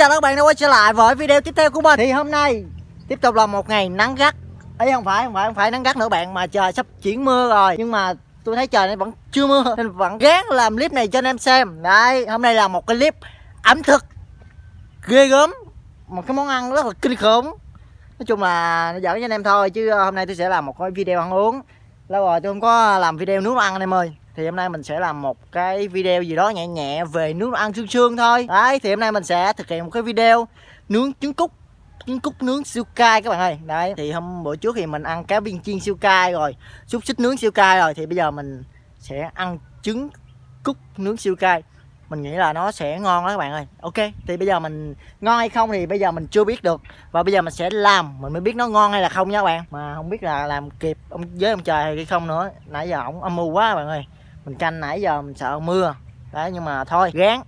chào các bạn đã quay trở lại với video tiếp theo của mình. Thì hôm nay tiếp tục là một ngày nắng gắt. Ấy không phải không phải không phải nắng gắt nữa bạn, mà trời sắp chuyển mưa rồi. Nhưng mà tôi thấy trời này vẫn chưa mưa, nên vẫn gán làm clip này cho anh em xem. Đấy hôm nay là một cái clip ẩm thực, ghê gớm. Một cái món ăn rất là kinh khủng. Nói chung là nó giỡn cho anh em thôi, chứ hôm nay tôi sẽ làm một cái video ăn uống. Lâu rồi tôi không có làm video nấu ăn anh em ơi thì hôm nay mình sẽ làm một cái video gì đó nhẹ nhẹ về nướng ăn xương xương thôi. Đấy, thì hôm nay mình sẽ thực hiện một cái video nướng trứng cút trứng cút nướng siêu cay các bạn ơi. Đấy, thì hôm bữa trước thì mình ăn cá viên chiên siêu cay rồi, xúc xích nướng siêu cay rồi, thì bây giờ mình sẽ ăn trứng cút nướng siêu cay. Mình nghĩ là nó sẽ ngon đó các bạn ơi. Ok, thì bây giờ mình ngon hay không thì bây giờ mình chưa biết được. Và bây giờ mình sẽ làm, mình mới biết nó ngon hay là không nha các bạn. Mà không biết là làm kịp ông với ông trời hay không nữa. Nãy giờ ổng âm mưu quá các bạn ơi mình canh nãy giờ mình sợ mưa. Đấy nhưng mà thôi gán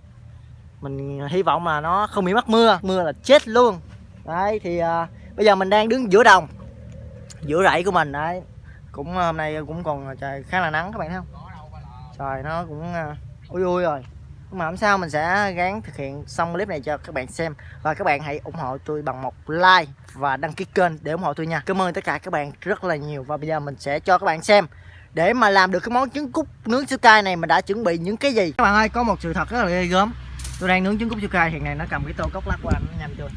mình hy vọng là nó không bị mắc mưa. Mưa là chết luôn. Đấy thì uh, bây giờ mình đang đứng giữa đồng giữa rẫy của mình. Đấy cũng à, hôm nay cũng còn à, trời khá là nắng các bạn thấy không? Trời nó cũng uh, ui ui rồi. Nhưng mà không sao mình sẽ gán thực hiện xong clip này cho các bạn xem. Và các bạn hãy ủng hộ tôi bằng một like và đăng ký kênh để ủng hộ tôi nha. Cảm ơn tất cả các bạn rất là nhiều. Và bây giờ mình sẽ cho các bạn xem để mà làm được cái món trứng cút nướng siêu cay này mình đã chuẩn bị những cái gì? Các bạn ơi có một sự thật rất là ghê gớm. Tôi đang nướng trứng cút siêu cay hiện này nó cầm cái tô cốc lắc qua nó nhanh chưa?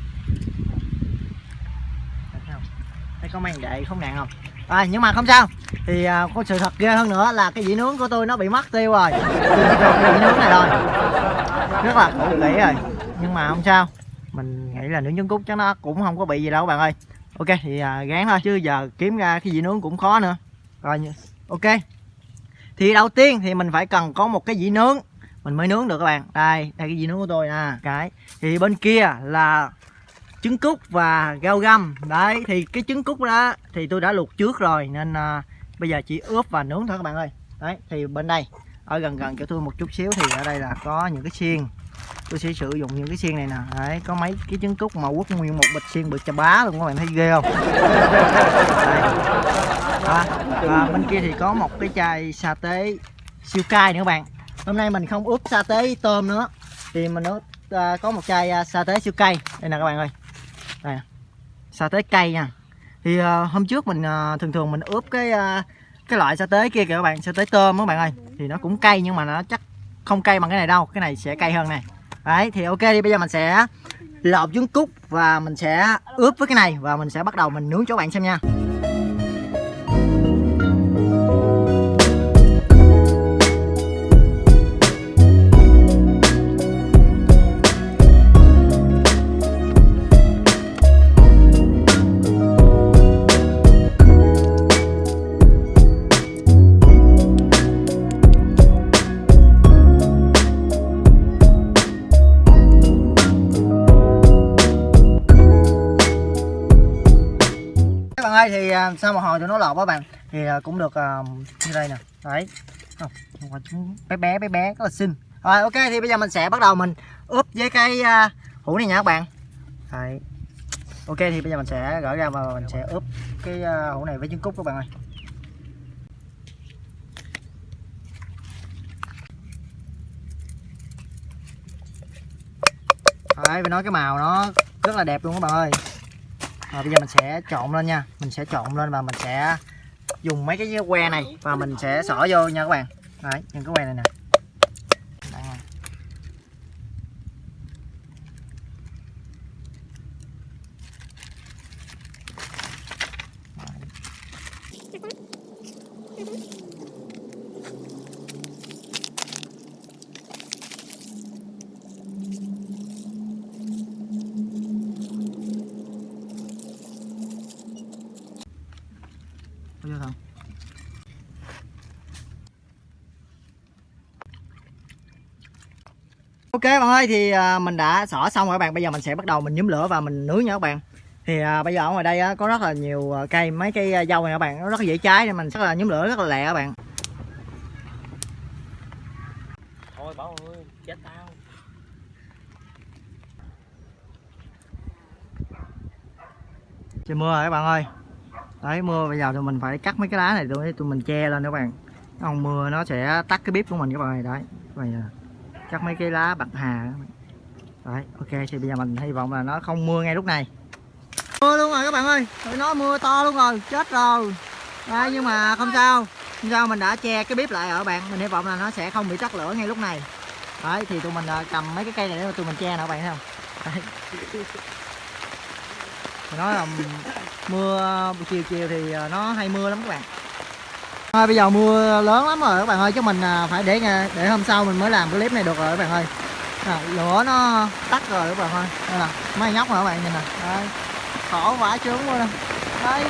Thấy có màn đệ không nạn không? À, nhưng mà không sao. Thì à, có sự thật ghê hơn nữa là cái dĩ nướng của tôi nó bị mất tiêu rồi. Dĩ nướng này rồi. Rất là cũ kỹ rồi. Nhưng mà không sao. Mình nghĩ là nướng trứng cút chắc nó cũng không có bị gì đâu các bạn ơi. Ok thì à, gán thôi chứ giờ kiếm ra cái dĩ nướng cũng khó nữa. Rồi ok? Thì đầu tiên thì mình phải cần có một cái dĩ nướng. Mình mới nướng được các bạn. Đây đây cái dĩ nướng của tôi nè. Cái. Thì bên kia là trứng cút và rau găm. Đấy thì cái trứng cút đó thì tôi đã luộc trước rồi nên à, bây giờ chỉ ướp và nướng thôi các bạn ơi. Đấy thì bên đây ở gần gần cho tôi một chút xíu thì ở đây là có những cái xiên tôi sẽ sử dụng những cái xiên này nè. Đấy có mấy cái trứng cút mà quất nguyên một bịch xiên bự chà bá luôn các bạn thấy ghê không. À, à, bên kia thì có một cái chai sa tế siêu cay nữa các bạn. Hôm nay mình không ướp sa tế tôm nữa thì mình ướp à, có một chai à, sa tế siêu cay. Đây nè các bạn ơi. Đây sa tế cay nha. Thì à, hôm trước mình à, thường thường mình ướp cái à, cái loại sa tế kia kìa các bạn sa tế tôm các bạn ơi. Thì nó cũng cay nhưng mà nó chắc không cay bằng cái này đâu. Cái này sẽ cay hơn này đấy, thì ok đi, bây giờ mình sẽ lột trứng cút và mình sẽ ướp với cái này và mình sẽ bắt đầu mình nướng cho các bạn xem nha. Đây thì à, sau một hồi cho nó lọt các bạn? Thì à, cũng được uh, như đây nè. Đấy. Không không bé bé bé bé rất là xinh. Rồi ok thì bây giờ mình sẽ bắt đầu mình ướp với cái uh, hũ này nha các bạn. Đấy. Ok thì bây giờ mình sẽ gỡ ra và mình sẽ ướp cái uh, hũ này với trứng cút các bạn ơi. Đấy, phải nói cái màu nó rất là đẹp luôn các bạn ơi rồi, bây giờ mình sẽ trộn lên nha. Mình sẽ trộn lên và mình sẽ dùng mấy cái que này và mình sẽ xỏ vô nha các bạn. Đấy, những cái que này nè. Vô không ok bạn ơi thì à, mình đã xỏ xong rồi các bạn. Bây giờ mình sẽ bắt đầu mình nhúm lửa và mình nướng nha các bạn. Thì à, bây giờ ở ngoài đây á, có rất là nhiều à, cây mấy cây dâu này các bạn. Nó rất là dễ cháy nên mình rất là nhúm lửa rất là lẹ các bạn. Thôi bảo ơi chết tao. Trời mưa rồi các bạn ơi đấy mưa bây giờ tụi mình phải cắt mấy cái lá này tụi, tụi mình che lên các bạn. Không mưa nó sẽ tắt cái bếp của mình các bạn ơi đấy. Bây giờ cắt mấy cái lá bạc hà Đấy, ok thì bây giờ mình hy vọng là nó không mưa ngay lúc này. Mưa luôn rồi các bạn ơi Tụi nó mưa to luôn rồi, chết rồi. Đấy, nhưng mà không sao Không sao mình đã che cái bếp lại ở bạn. Mình hy vọng là nó sẽ không bị tắt lửa ngay lúc này. Đấy, thì tụi mình à, cầm mấy cái cây này để mà tụi mình che nè các bạn thấy không? Đấy. Nói là mưa chiều chiều thì à, nó hay mưa lắm các bạn. À, Bây giờ mưa lớn lắm rồi các bạn ơi Chứ mình à, phải để để hôm sau mình mới làm cái clip này được rồi các bạn ơi. À, lửa nó tắt rồi các bạn ơi. Đây là mấy nhóc rồi các bạn? Nhìn nè. Khổ vãi trướng luôn đây.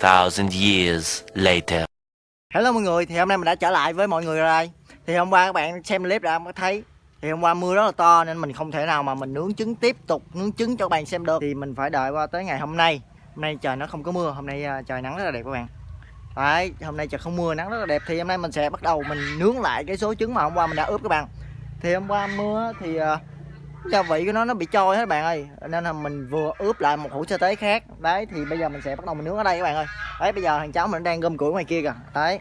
2,000 years later. hello mọi người thì hôm nay mình đã trở lại với mọi người rồi. Đây thì hôm qua các bạn xem clip đã có thấy thì hôm qua mưa rất là to nên mình không thể nào mà mình nướng trứng tiếp tục nướng trứng cho các bạn xem được. Thì mình phải đợi qua tới ngày hôm nay. Hôm nay trời nó không có mưa hôm nay à, trời nắng rất là đẹp các bạn. Đấy hôm nay trời không mưa nắng rất là đẹp. Thì hôm nay mình sẽ bắt đầu mình nướng lại cái số trứng mà hôm qua mình đã ướp các bạn. Thì hôm qua mưa thì uh, gia vị của nó nó bị trôi hết bạn ơi. Nên là mình vừa ướp lại một hũ sơ tế khác. Đấy thì bây giờ mình sẽ bắt đầu mình nướng ở đây các bạn ơi. Đấy bây giờ thằng cháu mình đang gom củi ngoài kia kìa. Đấy.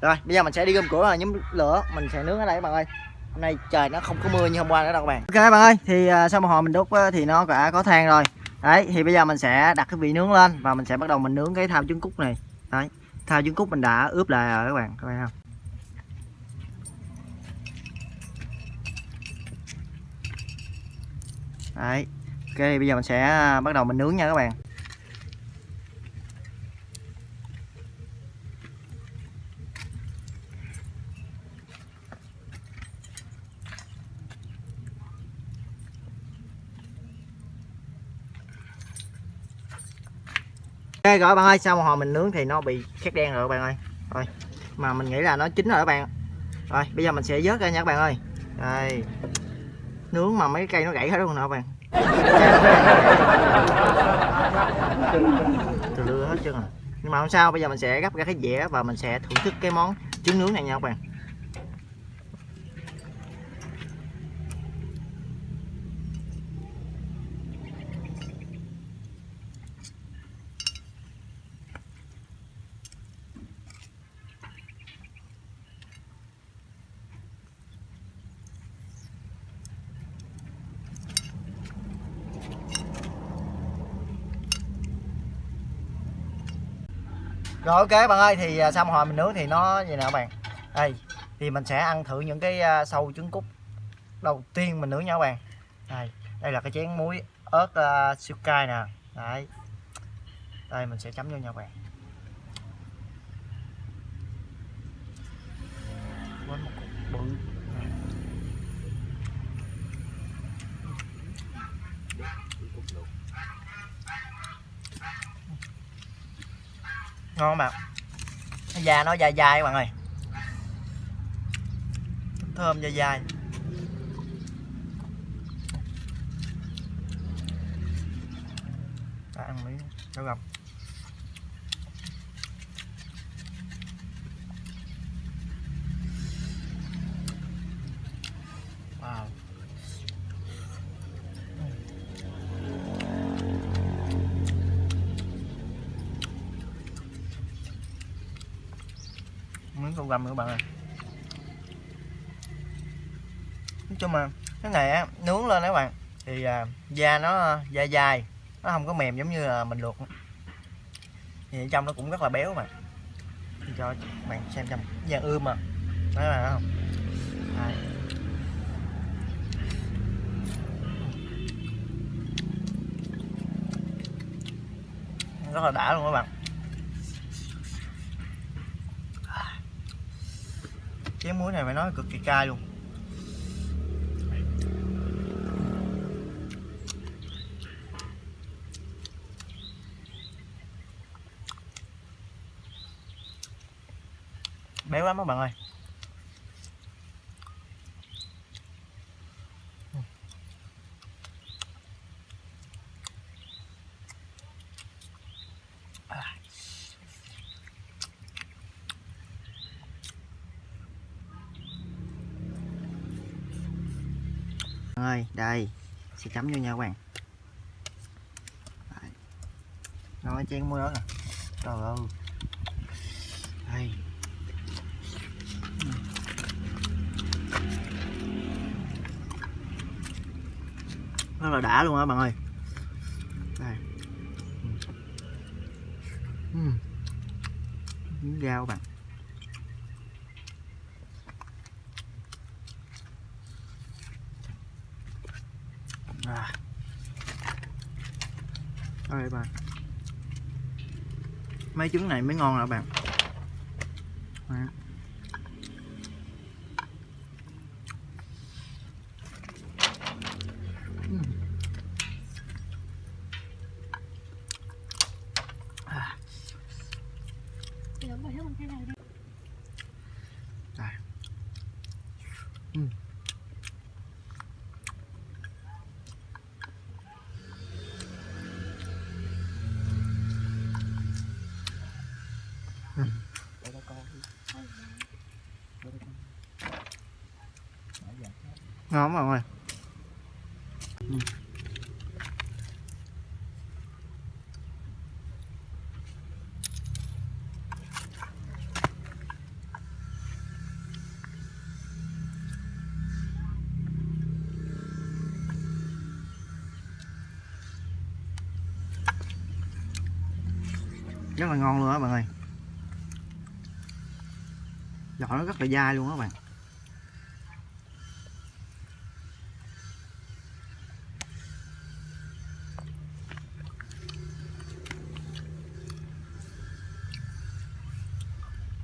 Rồi bây giờ mình sẽ đi gom củi và nhóm lửa. Mình sẽ nướng ở đây các bạn ơi hôm nay trời nó không có mưa như hôm qua nữa đâu các bạn. Ok bạn ơi thì uh, sau một hồi mình đốt uh, thì nó đã có than rồi. Đấy thì bây giờ mình sẽ đặt cái vị nướng lên và mình sẽ bắt đầu mình nướng cái thao trứng cút này. Đấy thao trứng cút mình đã ướp lại rồi các bạn các bạn không? Đấy ok bây giờ mình sẽ à, bắt đầu mình nướng nha các bạn. Ok rồi bạn ơi, sau một hồi mình nướng thì nó bị khét đen rồi bạn ơi. Rồi, mà mình nghĩ là nó chín rồi các bạn. Rồi, bây giờ mình sẽ vớt ra nha các bạn ơi. Đây. Nướng mà mấy cây nó gãy hết luôn nè các bạn. Từ lưa hết trơn rồi. Nhưng mà không sao, bây giờ mình sẽ gấp ra cái dĩa và mình sẽ thưởng thức cái món trứng nướng này nha các bạn. Rồi ok bạn ơi thì xong một hồi mình nướng thì nó như nào bạn? Đây thì mình sẽ ăn thử những cái à, sâu trứng cút. Đầu tiên mình nướng nha các bạn. Đây đây là cái chén muối ớt à, uh, siêu cay nè. Đấy. Đây mình sẽ chấm vô nha các bạn. Ngon mà bạn da nó dai dai các bạn ơi. Thơm dai dai. Ta ăn miếng, cho gặp miếng các bạn ơi. Nói chung mà cái này á nướng lên đó các bạn thì à, da nó da dai nó không có mềm giống như là mình luộc. Thì trong nó cũng rất là béo mà. Cho các bạn xem trong da ươm mà đấy là không? Đây. rất là đã luôn các bạn. Chén muối này phải nói cực kỳ cay luôn. Béo lắm các bạn ơi. Ơi, đây, sẽ chấm vô nha các bạn. Đấy. nói chén đó nè. Trời ơi. Đây. Rất là đã luôn á bạn ơi đây Ừm. miếng rau bạn à. đây bạn mấy trứng này mới ngon là bạn Đấy. À. Đây. Ừm. Để đó con. Để đó con. Nãy giờ ngon mọi người. Rất là ngon luôn á bạn ơi giò nó rất là dai luôn á bạn.